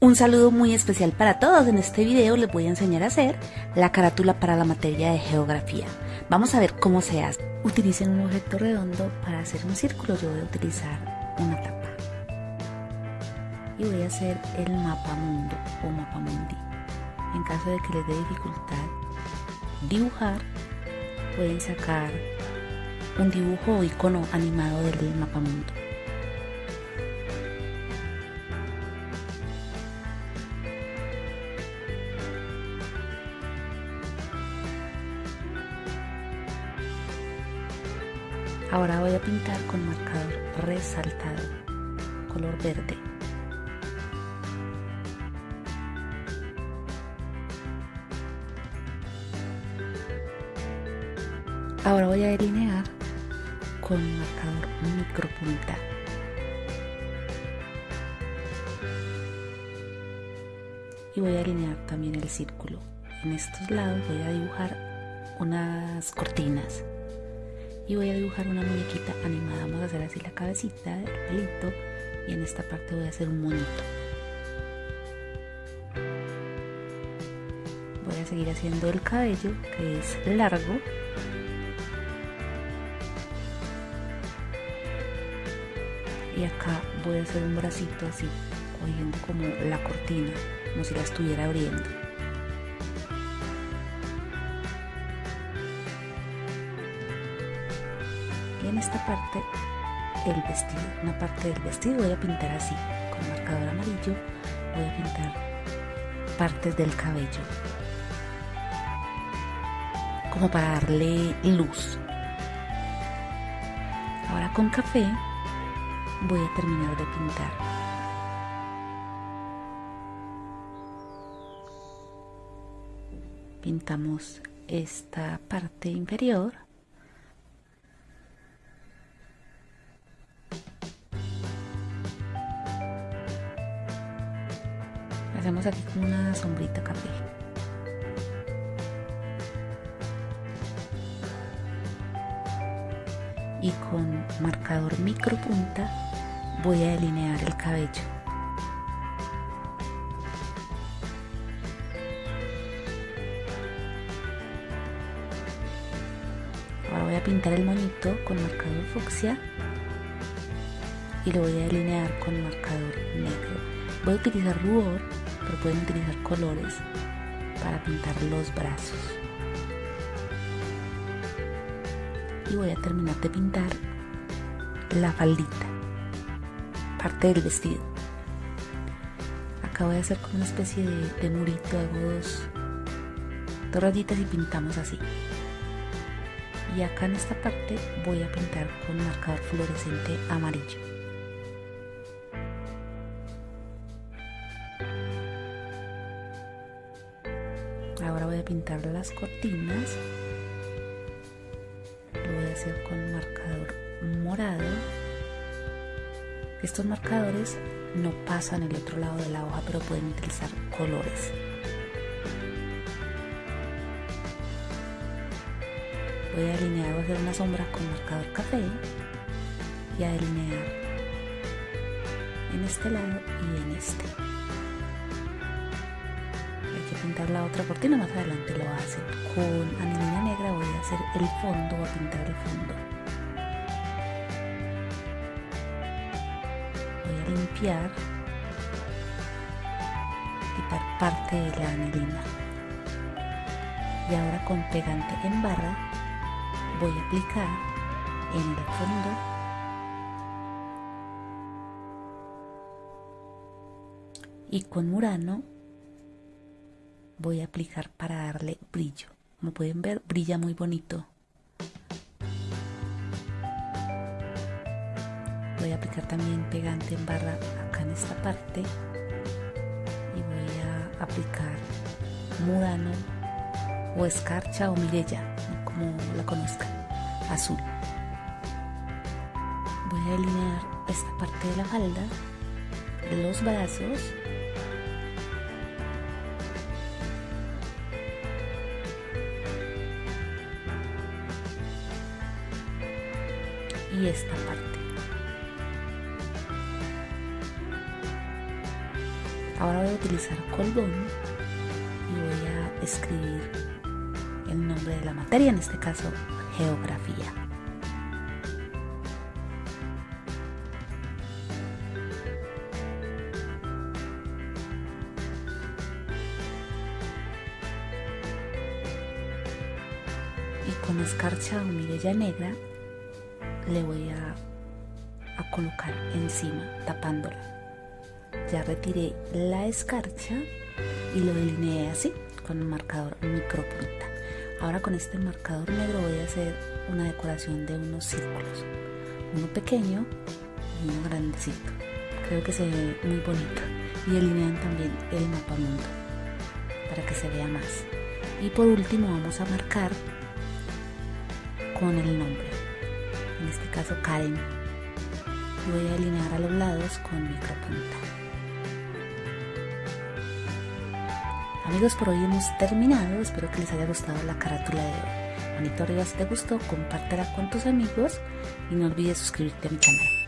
Un saludo muy especial para todos. En este video les voy a enseñar a hacer la carátula para la materia de geografía. Vamos a ver cómo se hace. Utilicen un objeto redondo para hacer un círculo. Yo voy a utilizar una tapa. Y voy a hacer el mapa mundo o mapa mundi. En caso de que les dé dificultad dibujar, pueden sacar un dibujo o icono animado del mapa mundo. Ahora voy a pintar con marcador resaltado, color verde. Ahora voy a delinear con marcador micropunta. Y voy a delinear también el círculo. En estos lados voy a dibujar unas cortinas y voy a dibujar una muñequita animada. Vamos a hacer así la cabecita del pelito y en esta parte voy a hacer un monito. Voy a seguir haciendo el cabello que es largo. Y acá voy a hacer un bracito así, cogiendo como la cortina, como si la estuviera abriendo. En esta parte el vestido, una parte del vestido voy a pintar así, con marcador amarillo voy a pintar partes del cabello, como para darle luz. Ahora con café voy a terminar de pintar. Pintamos esta parte inferior hacemos aquí como una sombrita café y con marcador micro punta voy a delinear el cabello. Ahora voy a pintar el monito con marcador fucsia y lo voy a delinear con marcador negro. Voy a utilizar rubor pueden utilizar colores para pintar los brazos. Y voy a terminar de pintar la faldita, parte del vestido. Acá voy a hacer como una especie de, murito, hago dos, dos rayitas y pintamos así. Y acá en esta parte voy a pintar con marcador fluorescente amarillo. Ahora voy a pintar las cortinas. Lo voy a hacer con marcador morado. Estos marcadores no pasan el otro lado de la hoja, pero pueden utilizar colores. Voy a delinear, voy a hacer una sombra con marcador café y a delinear en este lado y en este pintar la otra cortina, más adelante lo hacen. Con anilina negra voy a hacer el fondo, voy a pintar el fondo. Voy a limpiar, quitar parte de la anilina. Y ahora con pegante en barra voy a aplicar en el fondo y con murano voy a aplicar para darle brillo. Como pueden ver, brilla muy bonito. Voy a aplicar también pegante en barra acá en esta parte. Y voy a aplicar murano o escarcha o mirella, como la conozcan, azul. Voy a delinear esta parte de la falda, los brazos y esta parte. Ahora voy a utilizar colbón y voy a escribir el nombre de la materia, en este caso geografía. y con escarcha o mirella negra le voy a, a colocar encima tapándola. Ya retiré la escarcha y lo delineé así con un marcador micropunta. Ahora con este marcador negro voy a hacer una decoración de unos círculos. Uno pequeño y uno grandecito. Creo que se ve muy bonito. Y delinean también el mapa mundo para que se vea más. Y por último vamos a marcar con el nombre, en este caso Karen. Y voy a alinear a los lados con micropunta. Amigos, por hoy hemos terminado. Espero que les haya gustado la carátula de hoy. Manito arriba si te gustó, compártela con tus amigos y no olvides suscribirte a mi canal.